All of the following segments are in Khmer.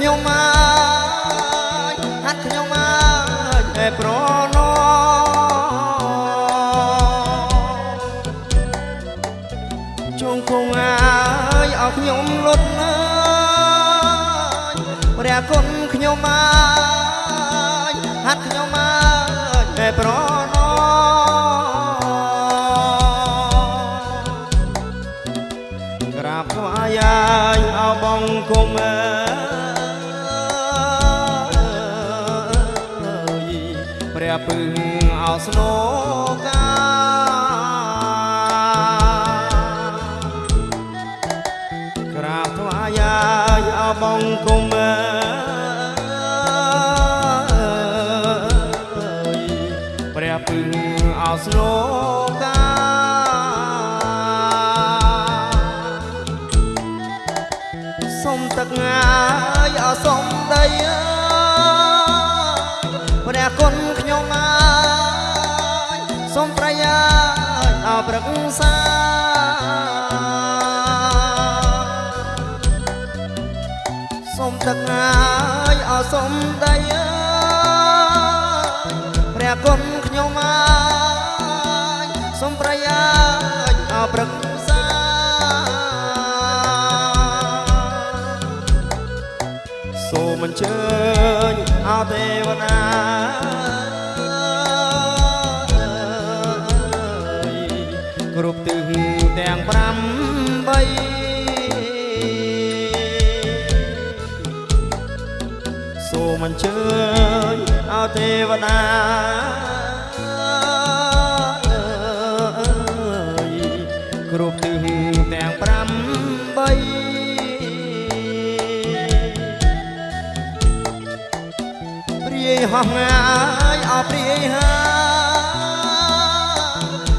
ខ្ញុំមកហាត់ខ្ញុំមកតែប្រណោជុំគង់ងាយឲ្យខ្ញុំលត់មើលព្រះគុណខ្ញុំមក បងគុំអើយព្រះពឹងអោស្នោកាសុំទឹកងាយអសុំដីអើយព្រះគុណខ្ញុំអើយសុំប្រយាយអប្រឹក្សា ទឹកងាយអសុំដីអើយព្រះគុណខ្ញុំអើយសុំប្រយាយអប្រឹក្សាសូមអញ្ជើញអោទេវតា ជើញអោទេវតាគ្រប់ទិសទាំង8បីព្រាយហោះងាយអព្រាយហា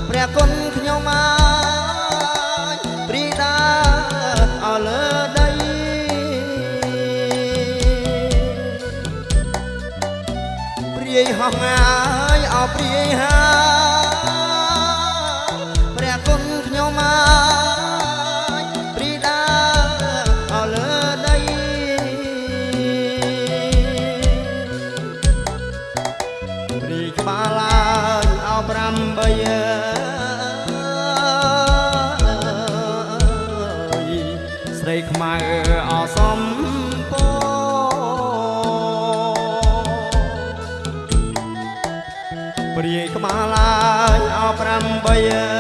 ព្រះគុណ ស់ងាយអព្រាយហាព្រះគុណខ្ញុំមកព្រីដាអលើដីព្រីក្បាលឡើងអោ8 ប្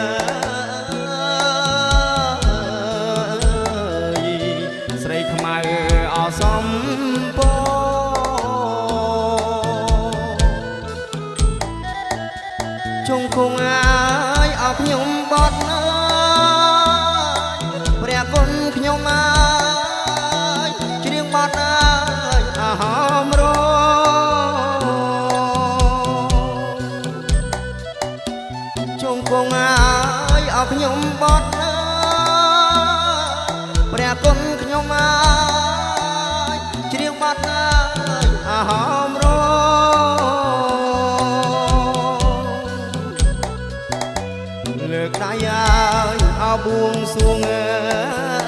ង់អាយអោខ្ញុំបត់អើយព្រះគុណខ្ញុំអើយច្រៀងបត់អើយអហមរលើកដៃឲ្យអោបួងសួងអើយ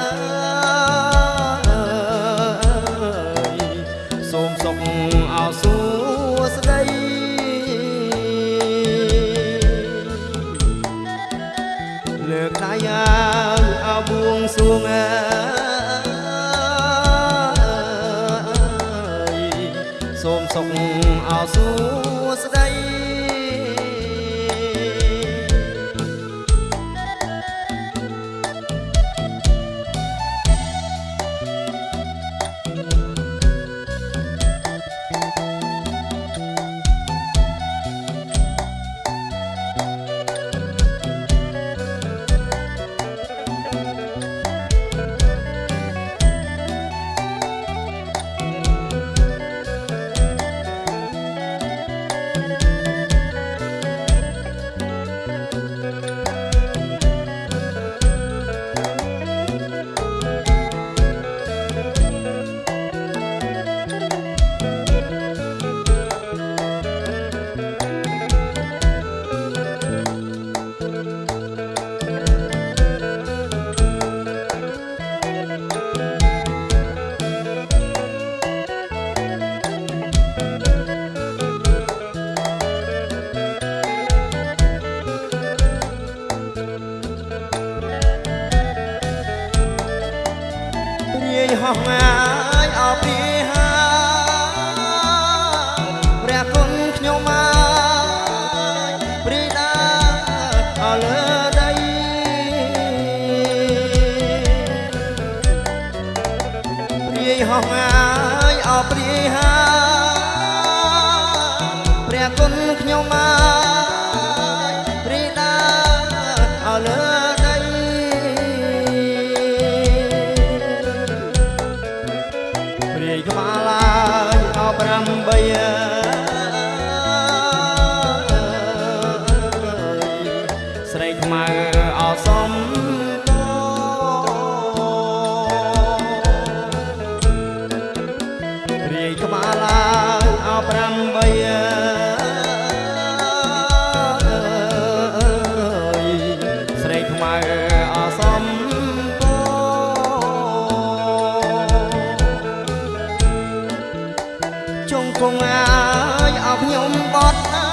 សួងអើយសូមសុខអោសួស្ដី ហោះងាយអោពី ស្រីខ្មៅអសំតរាយក្បាលឡើងអ8ស្រីខ្មៅអសំតចុងគង់អើយអោខ្ញុំបត់អើ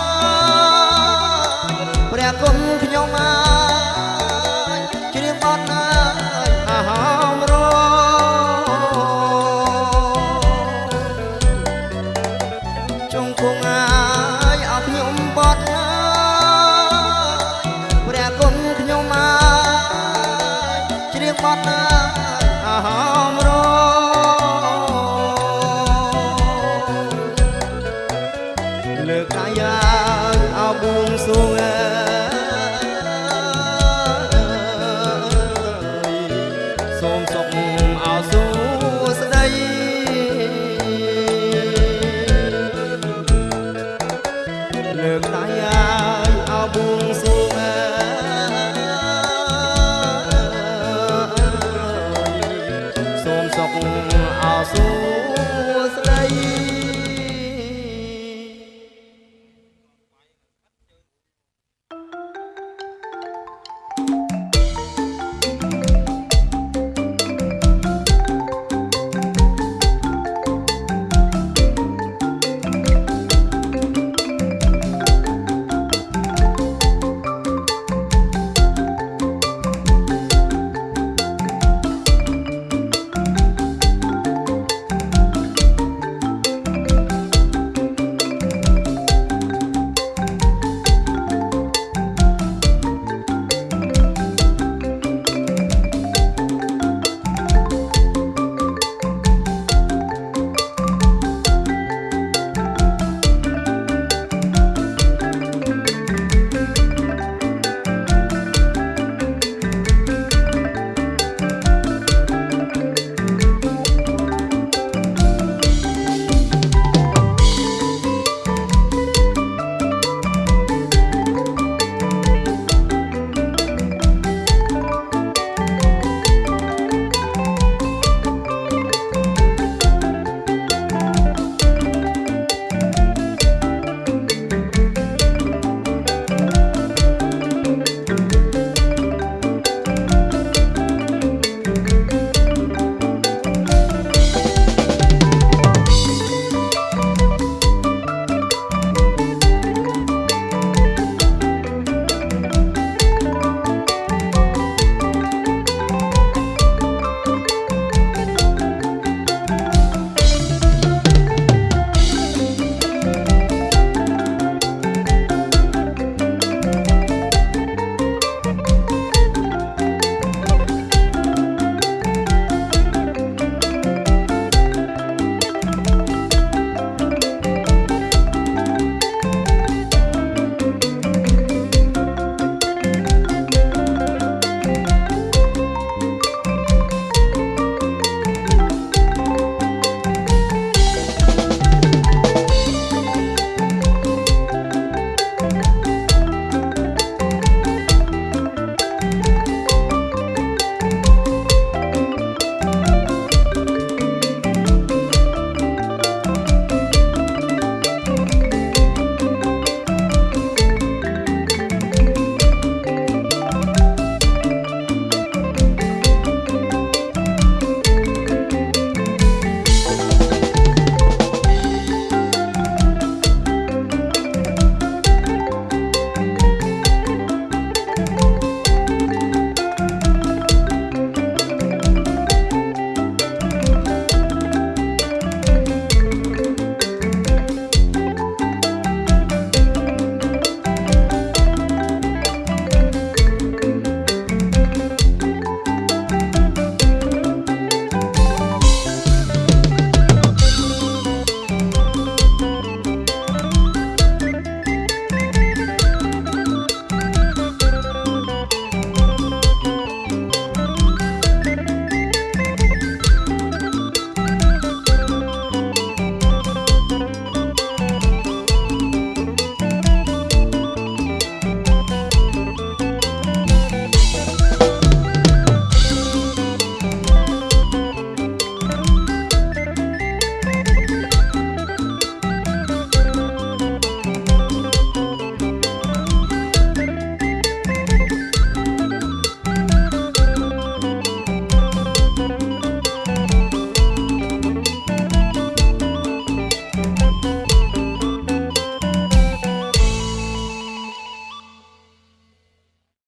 យព្រះគុណ